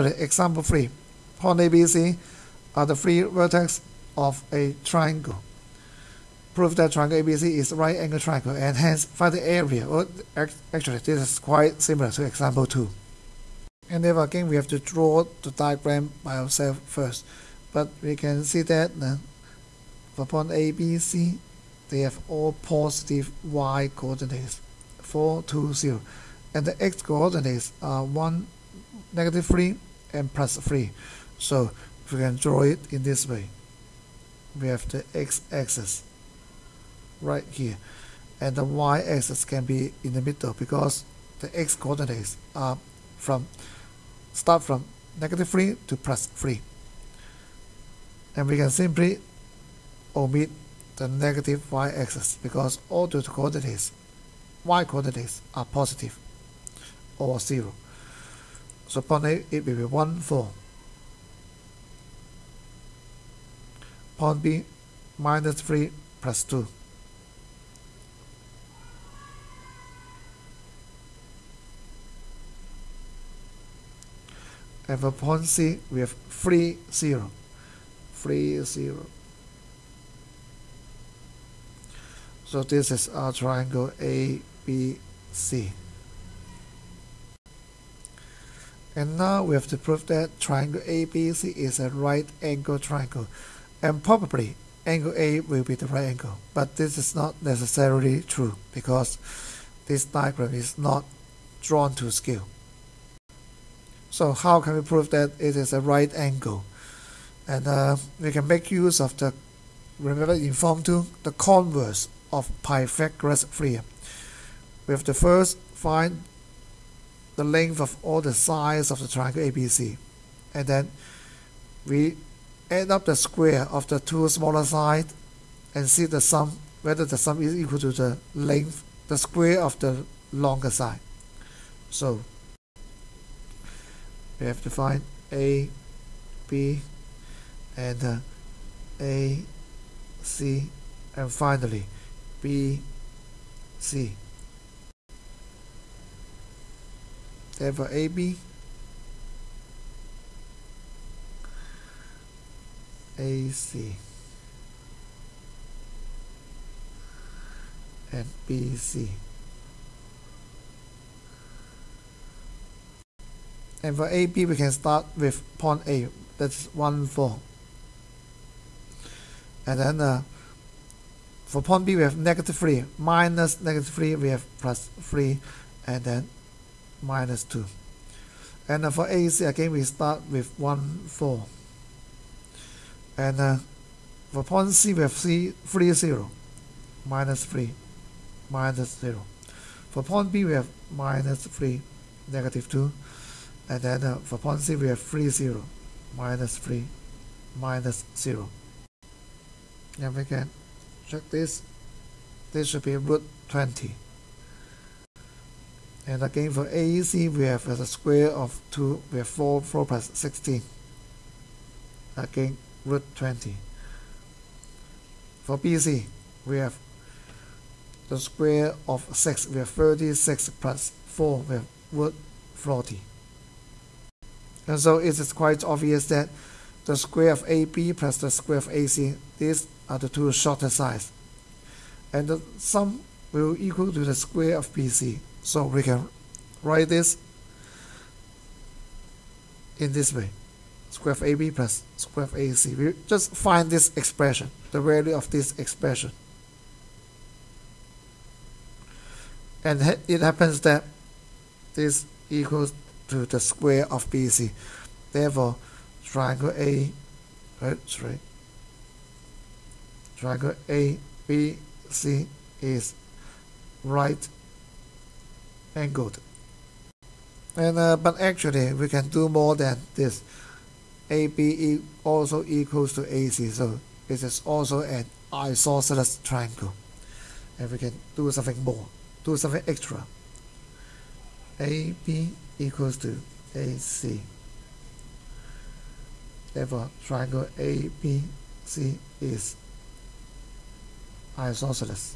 Finally, example 3. Point ABC are the three vertex of a triangle. Prove that triangle ABC is right angle triangle and hence find the area. Well, actually, this is quite similar to example 2. And then again, we have to draw the diagram by ourselves first. But we can see that uh, for point ABC, they have all positive y coordinates, 4, 2, 0. And the x coordinates are 1, negative 3, and plus 3. So we can draw it in this way. We have the x-axis right here. And the y-axis can be in the middle because the x coordinates are from start from negative 3 to plus 3. And we can simply omit the negative y-axis because all the coordinates, y coordinates are positive or 0. So point A it will be 1, 4. Point B minus 3 plus 2. And for point C, we have 3, 0. 3, 0. So this is our triangle ABC. And now we have to prove that triangle ABC is a right angle triangle. And probably angle A will be the right angle. But this is not necessarily true because this diagram is not drawn to scale. So how can we prove that it is a right angle? And uh, we can make use of the, remember in Form 2, the converse of Pythagoras theorem. We have to first find the length of all the sides of the triangle ABC. And then we add up the square of the two smaller sides and see the sum, whether the sum is equal to the length, the square of the longer side. So we have to find A, B, and uh, A, C, and finally B, C. Therefore AB, AC, and BC. And for AB, we can start with point A, that's 1, 4. And then uh, for point B, we have negative 3, minus negative 3, we have plus 3, and then minus 2. And uh, for AC, again, we start with 1, 4. And uh, for point C, we have 3, 3, 0, minus 3, minus 0. For point B, we have minus 3, negative 2 and then uh, for point C we have 3 0 minus 3 minus 0 and we can check this this should be root 20 and again for AC we have a square of 2 we have 4 4 plus 16 again root 20 for BC we have the square of 6 we have 36 plus 4 we have root 40 and so it is quite obvious that the square of AB plus the square of AC, these are the two shorter sides. And the sum will equal to the square of BC. So we can write this in this way. Square of AB plus square of AC. We just find this expression, the value of this expression. And it happens that this equals to the square of BC. Therefore, triangle A, right, triangle ABC is right angled. And uh, but actually, we can do more than this. AB also equals to AC, so it is also an isosceles triangle. And we can do something more, do something extra. AB equals to AC. Therefore, triangle ABC is isosceles.